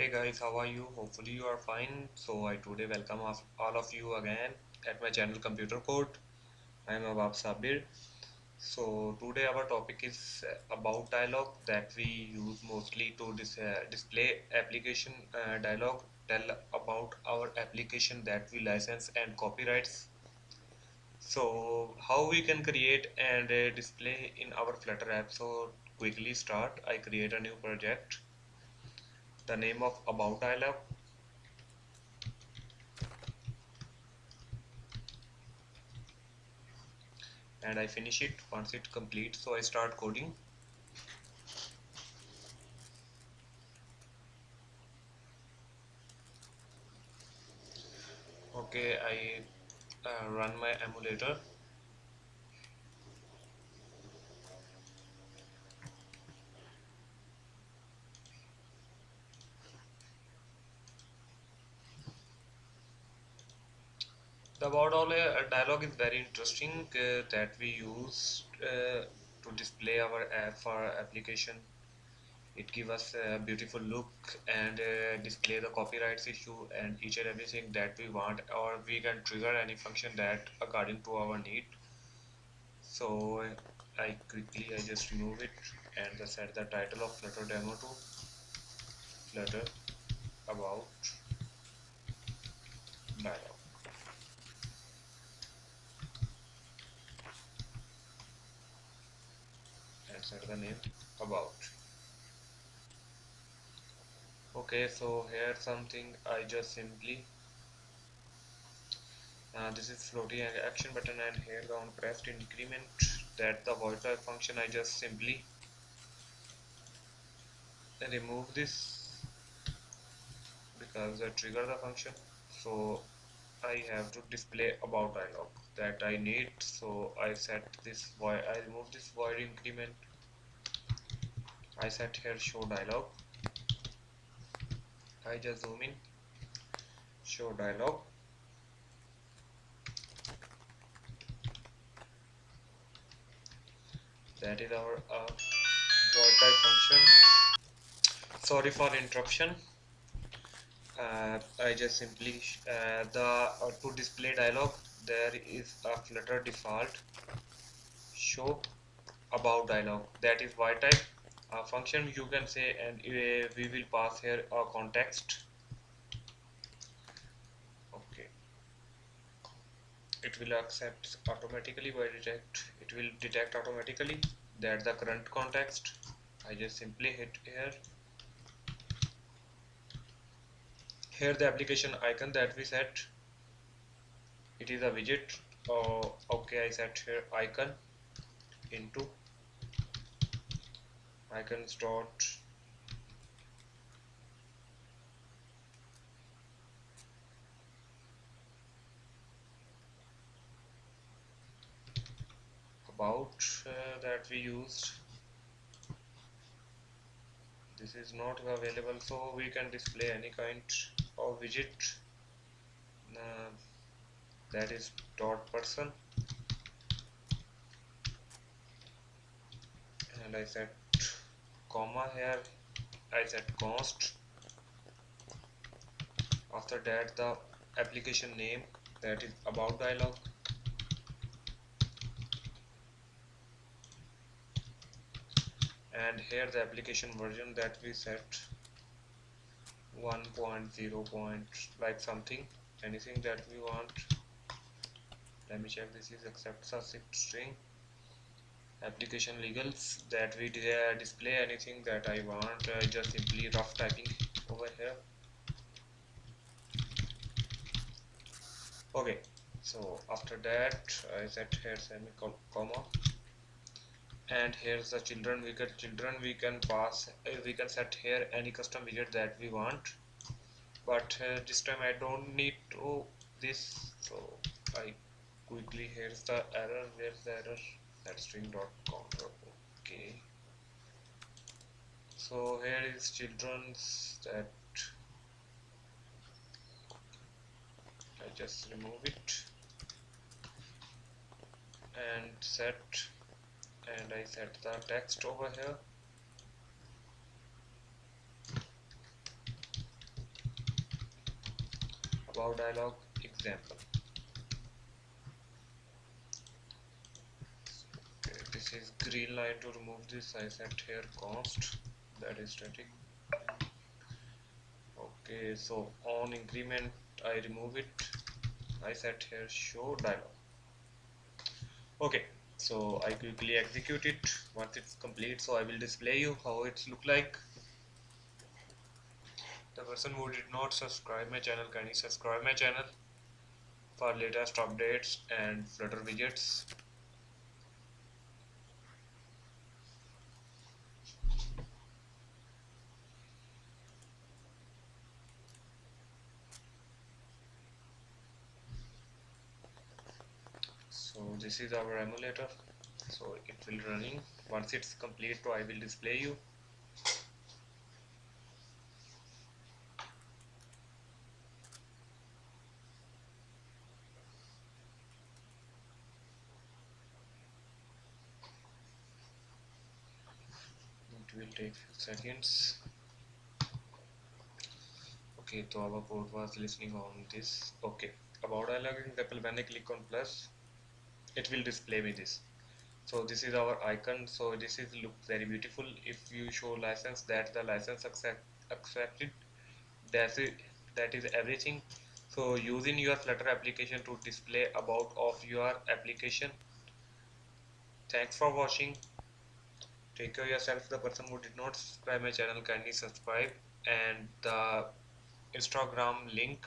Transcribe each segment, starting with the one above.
Hey guys, how are you? Hopefully you are fine. So I today welcome all of you again at my channel Computer Code. I am Abab Sabir. So today our topic is about dialog that we use mostly to dis uh, display application uh, dialog, tell about our application that we license and copyrights. So how we can create and uh, display in our Flutter app. So quickly start. I create a new project the name of about dialog and I finish it once it completes so I start coding. Okay I uh, run my emulator the about all uh, dialog is very interesting uh, that we use uh, to display our app for application. It gives us a beautiful look and uh, display the copyrights issue and each and everything that we want or we can trigger any function that according to our need. So I quickly I just remove it and set the title of flutter demo to flutter about dialog the name about. Okay so here something I just simply uh, this is floating action button and here down pressed increment that the void function I just simply remove this because I trigger the function. So I have to display about dialog that I need. So I set this void I remove this void increment I set here show dialog I just zoom in. Show dialog that is our uh, void type function. Sorry for interruption. Uh, I just simply uh, the uh, to display dialog there is a flutter default. Show about dialog that is void type uh, function you can say and uh, we will pass here a context. Okay. It will accept automatically by detect it will detect automatically that the current context I just simply hit here. Here the application icon that we set it is a widget oh, okay I set here icon into I can start. About uh, that we used. This is not available so we can display any kind of widget. Uh, that is dot person. And I set comma here I set const. After that the application name that is about dialog. And here the application version that we set 1.0 point like something anything that we want. Let me check this is accepts a string application legalese that we uh, display anything that I want uh, just simply rough typing over here. Okay so after that I set here semicolon, comma. And here's the children we get children we can pass uh, we can set here any custom widget that we want. But uh, this time I don't need to this so I quickly here's the error where's the error that string.com okay. So here is children's that I just remove it. And set. And I set the text over here. About dialog example okay this is green line to remove this I set here const. That is static. Okay so on increment I remove it. I set here show dialog. Okay so I quickly execute it. Once it's complete so I will display you how it's look like. The person who did not subscribe my channel kindly subscribe my channel for latest updates and flutter widgets so this is our emulator. So it will running. Once it's complete so I will display you. It will take few seconds. Okay so our code was listening on this. Okay about dialog example when I click on plus it will display me this. So this is our icon. So this is look very beautiful. If you show license that the license accept, accepted that's it. That is everything. So using your flutter application to display about of your application. Thanks for watching. Take care of yourself. The person who did not subscribe my channel kindly subscribe. And the instagram link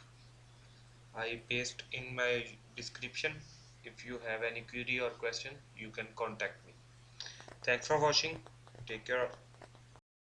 i paste in my description if you have any query or question you can contact me. Thanks for watching. Take care